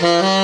Mm-hmm.